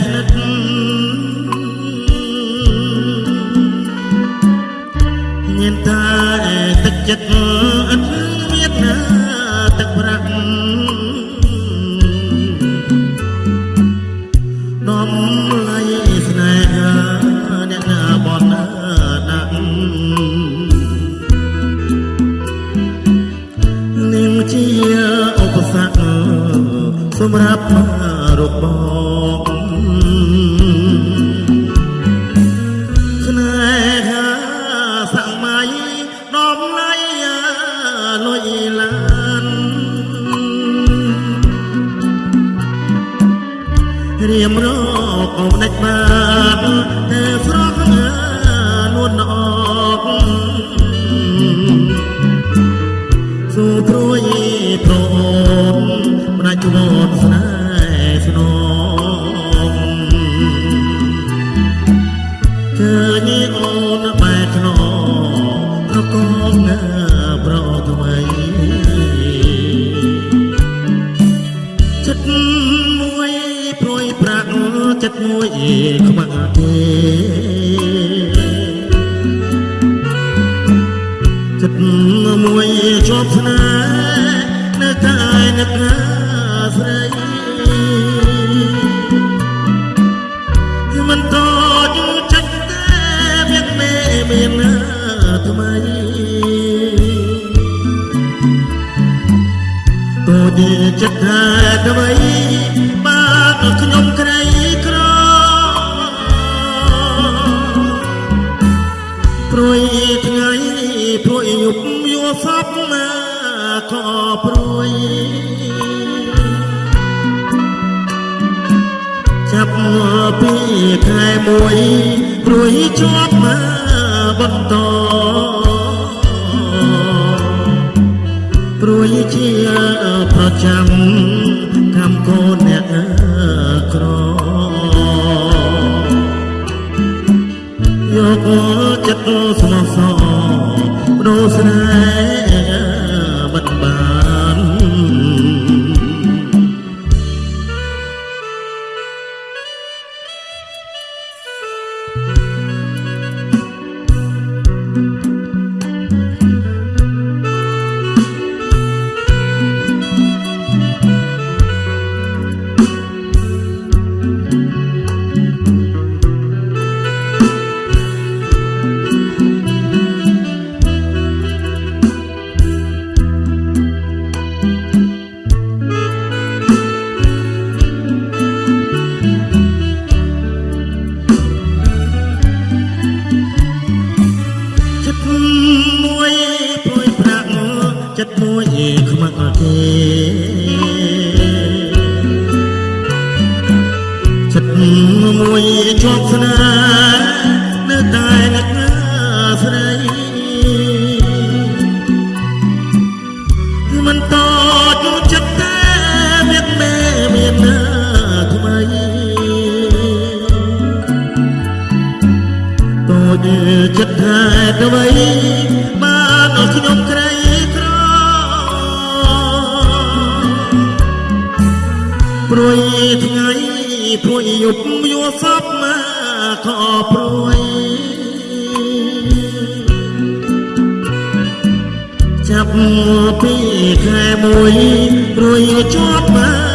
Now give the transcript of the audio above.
ស្និទ្ធញៀនតែទឹកចិត្តអត់មានណាទឹកប្រាក់ដំឡៃស្នេហាអ្នកណាបនដាក់នាងជាឧបសគ្គសម្រាប់រប ដំឡៃលុយឡានរៀមរកអមដាច់បាន មួយព្រួយប្រាក់ចិត្តមួយខ្មាក់ទេចិត្តមួយជាប់ស្នេហ៍នៅតែនឹកណាស្រីមិនតយចិត្តតែមានមេមានណាថ្មី តូចចិត្តតែថ្មីបាទខ្ញុំក្រីក្រព្រួយថ្ងៃព្រួយយប់យល់សពណាក៏ព្រួយចាប់ពីខែមួយព្រួយជាប់មកបន្ត រួយជាប្រចាំកម្មកូនអ្នកក្រយកចិត្តស្មោះសរបដូរស្នេហ៍ ខ្មាក់គេចិត្តមួយជាប់ស្នេហ៍ ព្រួយថ្ងៃព្រួយយប់យល់សពមកក៏ព្រួយចាប់ពីខែមួយព្រួយជាប់មក